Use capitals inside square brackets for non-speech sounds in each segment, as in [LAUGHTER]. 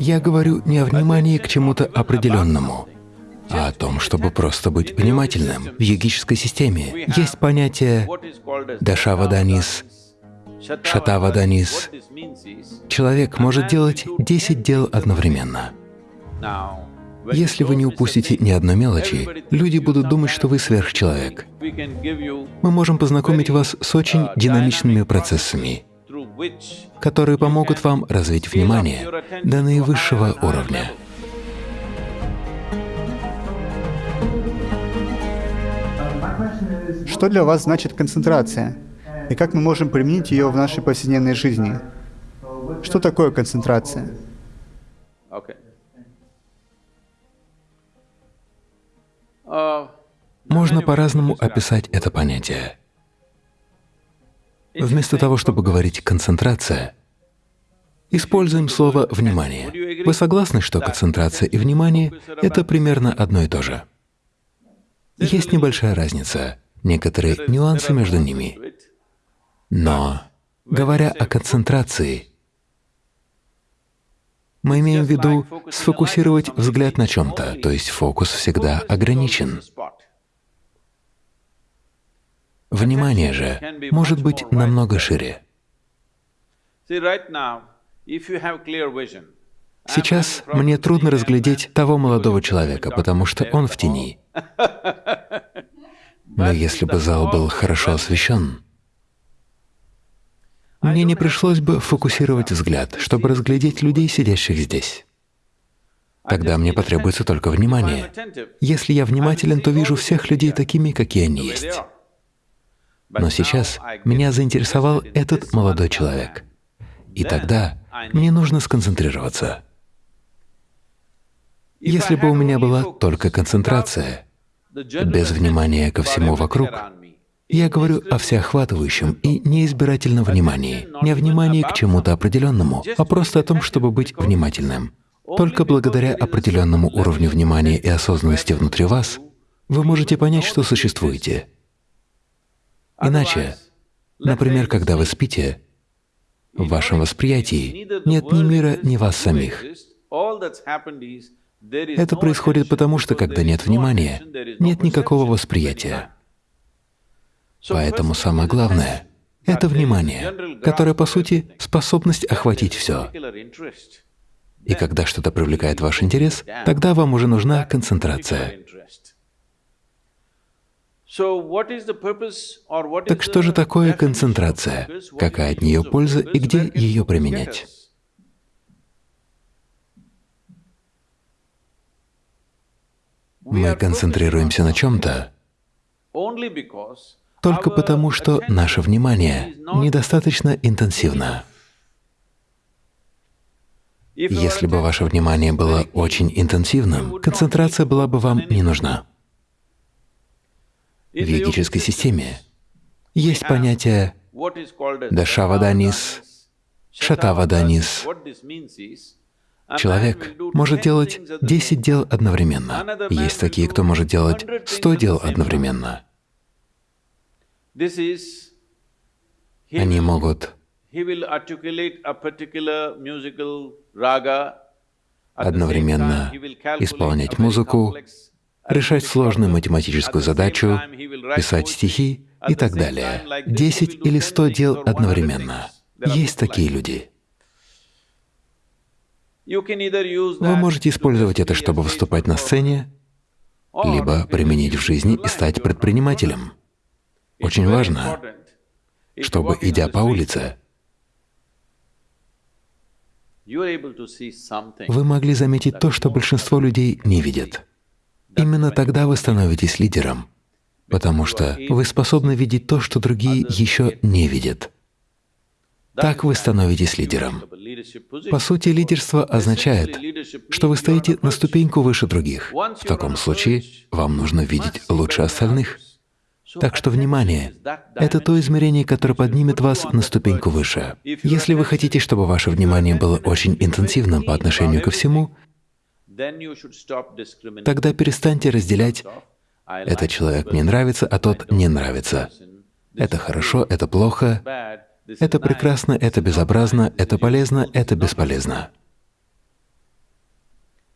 Я говорю не о внимании к чему-то определенному, а о том, чтобы просто быть внимательным. В йогической системе есть понятие дашаваданис, шатаваданис. Человек может делать 10 дел одновременно. Если вы не упустите ни одной мелочи, люди будут думать, что вы сверхчеловек. Мы можем познакомить вас с очень динамичными процессами, которые помогут вам развить внимание до наивысшего уровня. Что для вас значит концентрация? И как мы можем применить ее в нашей повседневной жизни? Что такое концентрация? Можно по-разному описать это понятие. Вместо того, чтобы говорить «концентрация», используем слово «внимание». Вы согласны, что концентрация и внимание — это примерно одно и то же? Есть небольшая разница, некоторые нюансы между ними. Но, говоря о концентрации, мы имеем в виду сфокусировать взгляд на чем-то, то есть фокус всегда ограничен. Внимание же может быть намного шире. Сейчас мне трудно разглядеть того молодого человека, потому что он в тени. [LAUGHS] Но если бы зал был хорошо освещен, мне не пришлось бы фокусировать взгляд, чтобы разглядеть людей, сидящих здесь. Тогда мне потребуется только внимание. Если я внимателен, то вижу всех людей такими, какие они есть. Но сейчас меня заинтересовал этот молодой человек. И тогда мне нужно сконцентрироваться. Если бы у меня была только концентрация, без внимания ко всему вокруг, я говорю о всеохватывающем и неизбирательном внимании, не о внимании к чему-то определенному, а просто о том, чтобы быть внимательным. Только благодаря определенному уровню внимания и осознанности внутри вас вы можете понять, что существуете. Иначе, например, когда вы спите, в вашем восприятии нет ни мира, ни вас самих. Это происходит потому, что когда нет внимания, нет никакого восприятия. Поэтому самое главное — это внимание, которое, по сути, способность охватить все. И когда что-то привлекает ваш интерес, тогда вам уже нужна концентрация. Так что же такое концентрация? Какая от нее польза и где ее применять? Мы концентрируемся на чем-то только потому, что наше внимание недостаточно интенсивно. Если бы ваше внимание было очень интенсивным, концентрация была бы вам не нужна. В йогической системе. Есть понятие дашаваданис, шатаваданис. Человек может делать 10 дел одновременно. Есть такие, кто может делать 100 дел одновременно. Они могут одновременно исполнять музыку, решать сложную математическую задачу, писать стихи и так далее. Десять или сто дел одновременно. Есть такие люди. Вы можете использовать это, чтобы выступать на сцене, либо применить в жизни и стать предпринимателем. Очень важно, чтобы, идя по улице, вы могли заметить то, что большинство людей не видят. Именно тогда вы становитесь лидером, потому что вы способны видеть то, что другие еще не видят. Так вы становитесь лидером. По сути, лидерство означает, что вы стоите на ступеньку выше других. В таком случае вам нужно видеть лучше остальных. Так что внимание — это то измерение, которое поднимет вас на ступеньку выше. Если вы хотите, чтобы ваше внимание было очень интенсивным по отношению ко всему, Тогда перестаньте разделять «этот человек мне нравится, а тот не нравится». Это хорошо, это плохо, это прекрасно, это безобразно, это полезно, это бесполезно.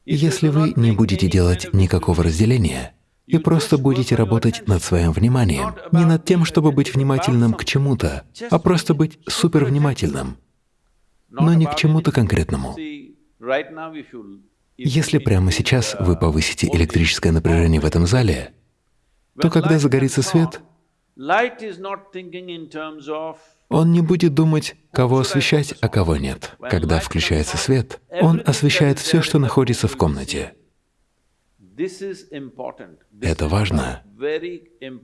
Если вы не будете делать никакого разделения и просто будете работать над своим вниманием, не над тем, чтобы быть внимательным к чему-то, а просто быть супервнимательным, но не к чему-то конкретному. Если прямо сейчас вы повысите электрическое напряжение в этом зале, то когда загорится свет, он не будет думать, кого освещать, а кого нет. Когда включается свет, он освещает все, что находится в комнате. Это важно.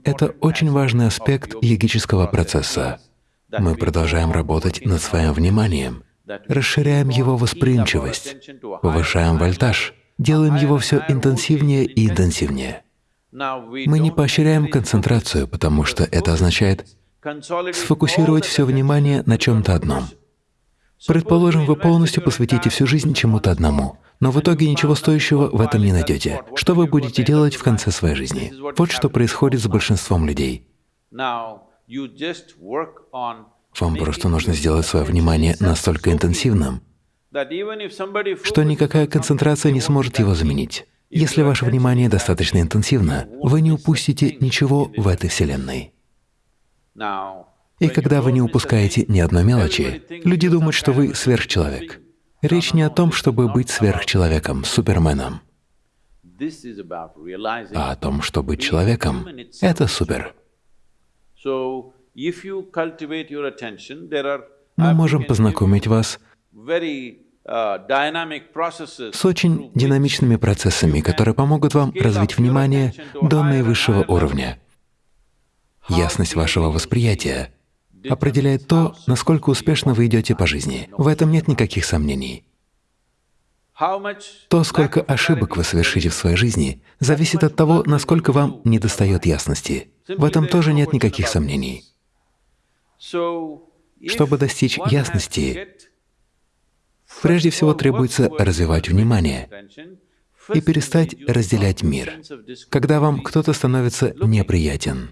Это очень важный аспект йогического процесса. Мы продолжаем работать над своим вниманием, расширяем его восприимчивость, повышаем вольтаж, делаем его все интенсивнее и интенсивнее. Мы не поощряем концентрацию, потому что это означает сфокусировать все внимание на чем-то одном. Предположим, вы полностью посвятите всю жизнь чему-то одному, но в итоге ничего стоящего в этом не найдете. Что вы будете делать в конце своей жизни? Вот что происходит с большинством людей. Вам просто нужно сделать свое внимание настолько интенсивным, что никакая концентрация не сможет его заменить. Если ваше внимание достаточно интенсивно, вы не упустите ничего в этой Вселенной. И когда вы не упускаете ни одной мелочи, люди думают, что вы сверхчеловек. Речь не о том, чтобы быть сверхчеловеком, суперменом, а о том, что быть человеком — это супер. Мы можем познакомить вас с очень динамичными процессами, которые помогут вам развить внимание до наивысшего уровня. Ясность вашего восприятия определяет то, насколько успешно вы идете по жизни. В этом нет никаких сомнений. То, сколько ошибок вы совершите в своей жизни, зависит от того, насколько вам недостает ясности. В этом тоже нет никаких сомнений. Чтобы достичь ясности, прежде всего требуется развивать внимание и перестать разделять мир. Когда вам кто-то становится неприятен,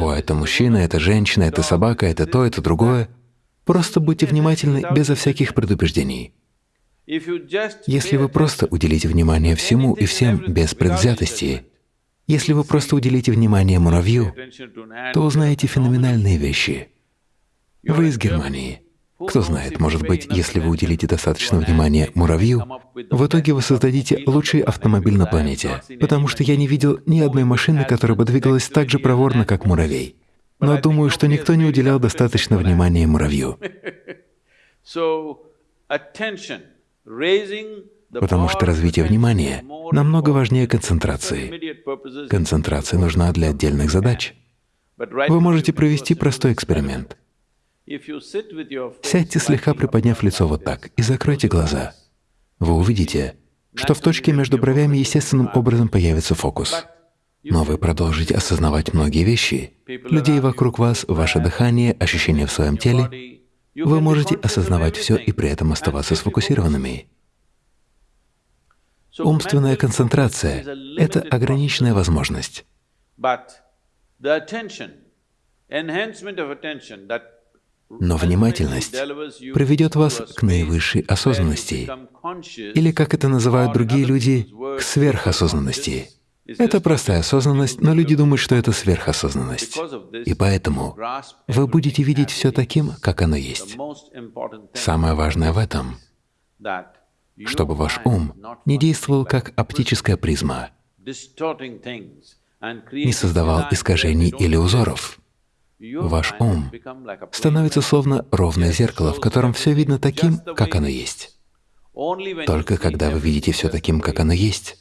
о, это мужчина, это женщина, это собака, это то, это другое. Просто будьте внимательны безо всяких предубеждений. Если вы просто уделите внимание всему и всем без предвзятости, если вы просто уделите внимание муравью, то узнаете феноменальные вещи. Вы из Германии. Кто знает, может быть, если вы уделите достаточно внимания муравью, в итоге вы создадите лучший автомобиль на планете, потому что я не видел ни одной машины, которая бы двигалась так же проворно, как муравей. Но думаю, что никто не уделял достаточно внимания муравью. Потому что развитие внимания намного важнее концентрации. Концентрация нужна для отдельных задач. Вы можете провести простой эксперимент. Сядьте слегка приподняв лицо вот так и закройте глаза. Вы увидите, что в точке между бровями естественным образом появится фокус. Но вы продолжите осознавать многие вещи. Людей вокруг вас, ваше дыхание, ощущения в своем теле. Вы можете осознавать все и при этом оставаться сфокусированными. Умственная концентрация — это ограниченная возможность. Но внимательность приведет вас к наивысшей осознанности, или, как это называют другие люди, к сверхосознанности. Это простая осознанность, но люди думают, что это сверхосознанность. И поэтому вы будете видеть все таким, как оно есть. Самое важное в этом, чтобы ваш ум не действовал как оптическая призма, не создавал искажений или узоров. Ваш ум становится словно ровное зеркало, в котором все видно таким, как оно есть. Только когда вы видите все таким, как оно есть,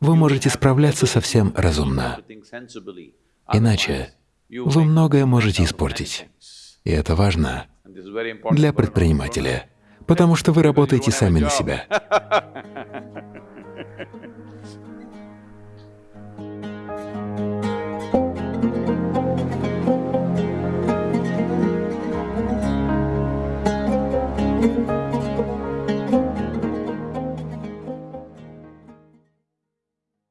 вы можете справляться совсем разумно. Иначе вы многое можете испортить. И это важно для предпринимателя, потому что вы работаете сами на себя. [LAUGHS]